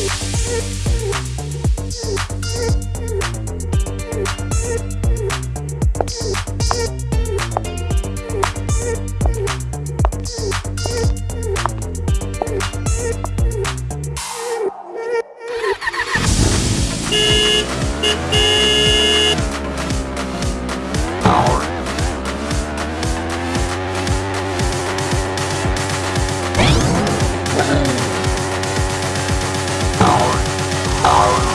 Beep, beep, beep. Oh.